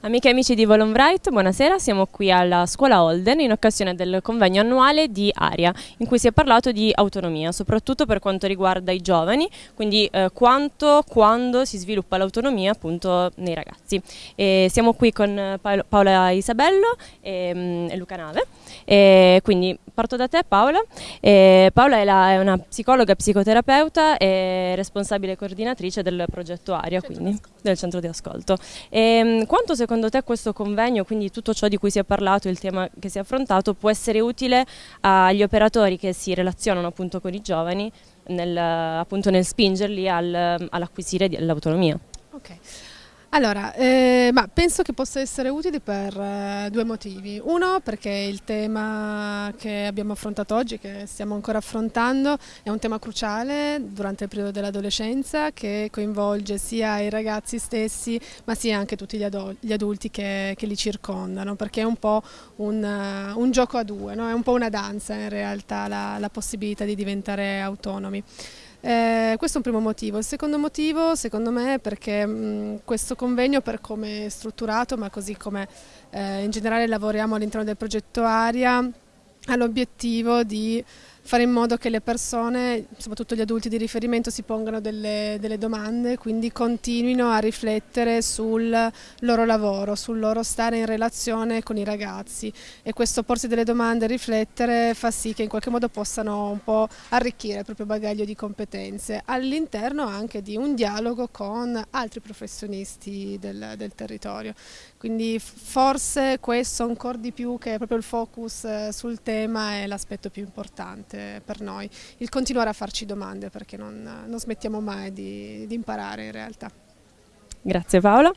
Amiche e amici di Volonbright, buonasera, siamo qui alla scuola Holden in occasione del convegno annuale di ARIA, in cui si è parlato di autonomia, soprattutto per quanto riguarda i giovani, quindi eh, quanto, quando si sviluppa l'autonomia appunto nei ragazzi. E siamo qui con Paola Isabello e, mm, e Luca Nave, e quindi parto da te Paola. Paola è, la, è, una psicologa, psicoterapeuta e responsabile coordinatrice del progetto ARIA, quindi del centro di ascolto. E, mm, quanto secondo te questo convegno, quindi tutto ciò di cui si è parlato, il tema che si è affrontato, può essere utile agli operatori che si relazionano appunto con i giovani nel, appunto nel spingerli al, all'acquisire l'autonomia? Ok. Allora, eh, penso che possa essere utile per eh, due motivi. Uno, perché il tema che abbiamo affrontato oggi, che stiamo ancora affrontando, è un tema cruciale durante il periodo dell'adolescenza che coinvolge sia i ragazzi stessi, ma sia anche tutti gli, gli adulti che, che, li circondano, perché è un po' un, uh, un gioco a due, no? è un po' una danza in realtà la, la possibilità di diventare autonomi. Eh, questo è un primo motivo. Il secondo motivo, secondo me, è perché mh, questo convegno, per come è strutturato, ma così come eh, in generale lavoriamo all'interno del progetto ARIA, ha l'obiettivo di fare in modo che le persone, soprattutto gli adulti di riferimento, si pongano delle, delle, domande, quindi continuino a riflettere sul loro lavoro, sul loro stare in relazione con i ragazzi e questo porsi delle domande e riflettere fa sì che in qualche modo possano un po' arricchire il proprio bagaglio di competenze all'interno anche di un dialogo con altri professionisti del, del territorio. Quindi forse questo ancora di più che proprio il focus eh, sul tema è l'aspetto più importante per noi, il continuare a farci domande perché non, non smettiamo mai di, di imparare in realtà. Grazie Paola.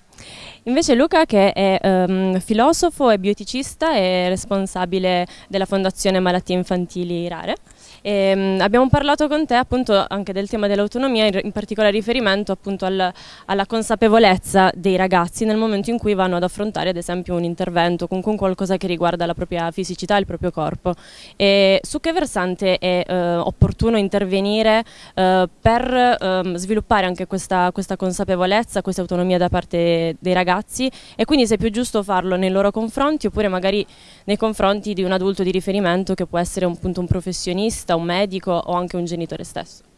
Invece Luca che è um, filosofo e bioeticista e responsabile della Fondazione Malattie Infantili Rare. E, um, abbiamo parlato con te appunto anche del tema dell'autonomia, in, particolare riferimento appunto al, alla consapevolezza dei ragazzi nel momento in cui vanno ad affrontare ad esempio un intervento, con, qualcosa che riguarda la propria fisicità, il proprio corpo. E su che versante è uh, opportuno intervenire uh, per uh, sviluppare anche questa, questa consapevolezza, questa autonomia da parte dei ragazzi e quindi se è più giusto farlo nei loro confronti oppure magari nei confronti di un adulto di riferimento che può essere un, appunto, un professionista, un medico o anche un genitore stesso.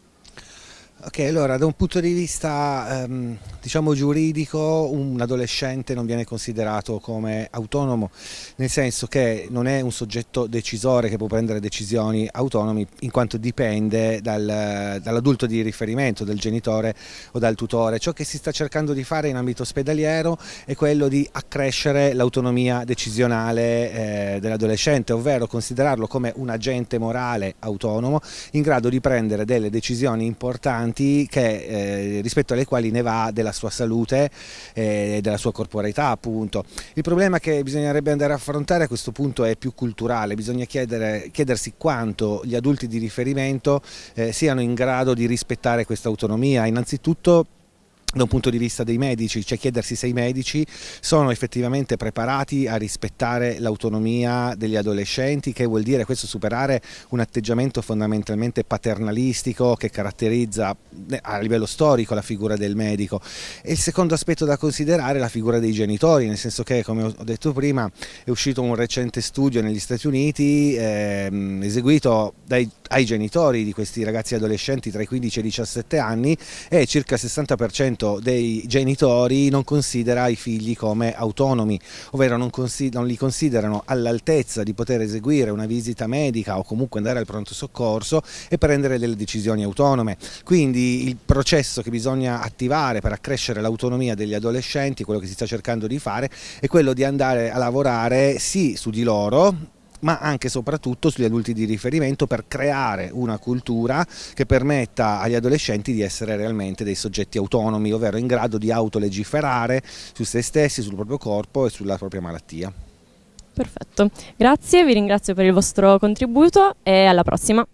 Ok, allora da un punto di vista ehm, diciamo giuridico un adolescente non viene considerato come autonomo, nel senso che non è un soggetto decisore che può prendere decisioni autonomi in quanto dipende dal, dall'adulto di riferimento, del genitore o dal tutore. Ciò che si sta cercando di fare in ambito ospedaliero è quello di accrescere l'autonomia decisionale eh, dell'adolescente, ovvero considerarlo come un agente morale autonomo in grado di prendere delle decisioni importanti importanti che, eh, rispetto alle quali ne va della sua salute e della sua corporeità appunto. Il problema che bisognerebbe andare a affrontare a questo punto è più culturale, bisogna chiedere, chiedersi quanto gli adulti di riferimento eh, siano in grado di rispettare questa autonomia, innanzitutto da un punto di vista dei medici, cioè chiedersi se i medici sono effettivamente preparati a rispettare l'autonomia degli adolescenti, che vuol dire questo superare un atteggiamento fondamentalmente paternalistico che caratterizza eh, a livello storico la figura del medico. E il secondo aspetto da considerare è la figura dei genitori, nel senso che come ho detto prima è uscito un recente studio negli Stati Uniti ehm, eseguito dai, ai genitori di questi ragazzi adolescenti tra i 15 e i 17 anni e circa il 60% dei genitori non considera i figli come autonomi, ovvero non, non li considerano all'altezza di poter eseguire una visita medica o comunque andare al pronto soccorso e prendere delle decisioni autonome. Quindi il processo che bisogna attivare per accrescere l'autonomia degli adolescenti, quello che si sta cercando di fare, è quello di andare a lavorare sì su di loro, ma anche e soprattutto sugli adulti di riferimento per creare una cultura che permetta agli adolescenti di essere realmente dei soggetti autonomi, ovvero in grado di autolegiferare su se stessi, sul proprio corpo e sulla propria malattia. Perfetto, grazie, vi ringrazio per il vostro contributo e alla prossima.